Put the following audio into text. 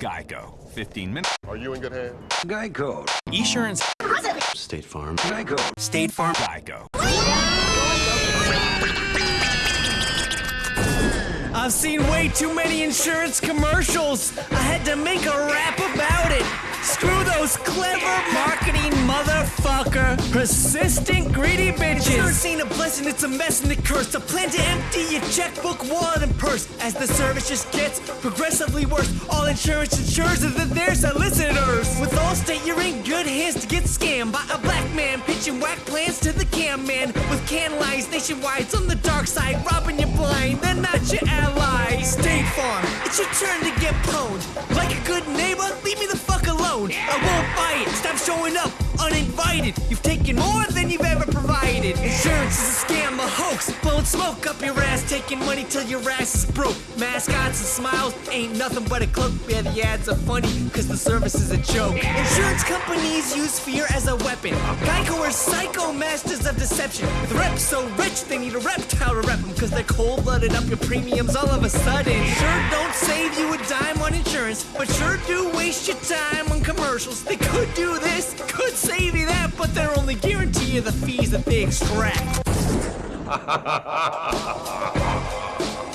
Geico. 15 minutes. Are you in good hands? Geico. Esurance. State Farm. Geico. State Farm. Geico. I've seen way too many insurance commercials. I had to make a rap about it. Screw those clever marketing motherfucker. Persistent, greedy bitches. Insurance ain't a blessing, it's a mess and a curse. A plan to empty your checkbook, wallet, and purse. As the service just gets progressively worse. All insurance insures that there's listeners. With Allstate, you're in good hands to get scammed by a black man pitching whack plans to the cam man. With can lines nationwide, it's on the dark side, robbing you blind. They're not your allies. State Farm, it's your turn to get pwned. Like a good neighbor, leave me the fuck alone. I showing up uninvited. You've taken more than you've ever provided. Insurance is a scam, a hoax. Blowing smoke up your ass, taking money till your ass is broke. Mascots and smiles ain't nothing but a cloak. Yeah, the ads are funny, cause the service is a joke. Insurance companies use fear as a weapon. Geico are psycho masters deception. With reps so rich, they need a reptile to rep them, cause they're cold blooded up your premiums all of a sudden. Sure don't save you a dime on insurance, but sure do waste your time on commercials. They could do this, could save you that, but they're only guarantee you the fees that they extract.